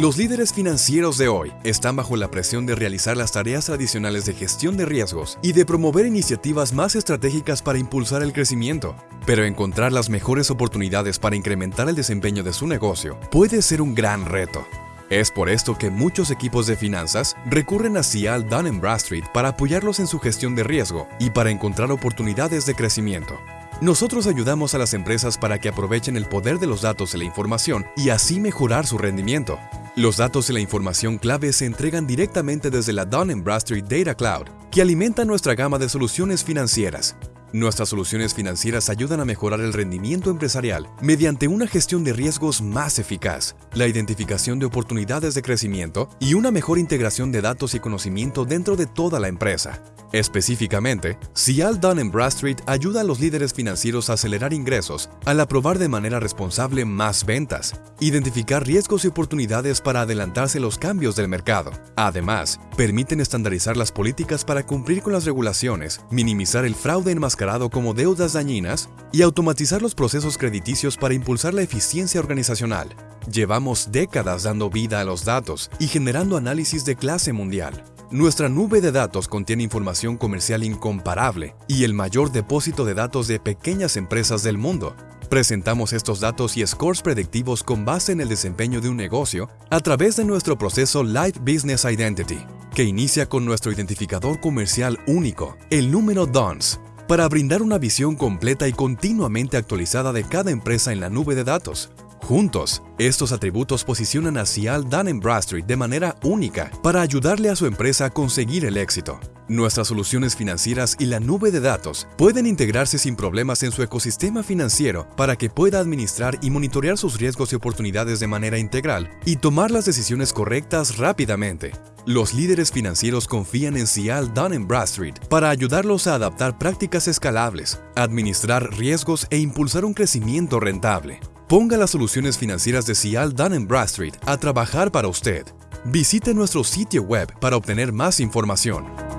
Los líderes financieros de hoy están bajo la presión de realizar las tareas tradicionales de gestión de riesgos y de promover iniciativas más estratégicas para impulsar el crecimiento. Pero encontrar las mejores oportunidades para incrementar el desempeño de su negocio puede ser un gran reto. Es por esto que muchos equipos de finanzas recurren a Cial Dun Bradstreet para apoyarlos en su gestión de riesgo y para encontrar oportunidades de crecimiento. Nosotros ayudamos a las empresas para que aprovechen el poder de los datos y la información y así mejorar su rendimiento. Los datos y la información clave se entregan directamente desde la Dun Bradstreet Data Cloud, que alimenta nuestra gama de soluciones financieras. Nuestras soluciones financieras ayudan a mejorar el rendimiento empresarial mediante una gestión de riesgos más eficaz, la identificación de oportunidades de crecimiento y una mejor integración de datos y conocimiento dentro de toda la empresa. Específicamente, Cial Dun Bradstreet ayuda a los líderes financieros a acelerar ingresos al aprobar de manera responsable más ventas, identificar riesgos y oportunidades para adelantarse los cambios del mercado. Además, permiten estandarizar las políticas para cumplir con las regulaciones, minimizar el fraude enmascarado como deudas dañinas y automatizar los procesos crediticios para impulsar la eficiencia organizacional. Llevamos décadas dando vida a los datos y generando análisis de clase mundial. Nuestra nube de datos contiene información comercial incomparable y el mayor depósito de datos de pequeñas empresas del mundo. Presentamos estos datos y scores predictivos con base en el desempeño de un negocio a través de nuestro proceso Live Business Identity, que inicia con nuestro identificador comercial único, el número DONS, para brindar una visión completa y continuamente actualizada de cada empresa en la nube de datos. Juntos, estos atributos posicionan a Cial Dun Bradstreet de manera única para ayudarle a su empresa a conseguir el éxito. Nuestras soluciones financieras y la nube de datos pueden integrarse sin problemas en su ecosistema financiero para que pueda administrar y monitorear sus riesgos y oportunidades de manera integral y tomar las decisiones correctas rápidamente. Los líderes financieros confían en Cial Dun Bradstreet para ayudarlos a adaptar prácticas escalables, administrar riesgos e impulsar un crecimiento rentable. Ponga las soluciones financieras de Cial Dun Bradstreet a trabajar para usted. Visite nuestro sitio web para obtener más información.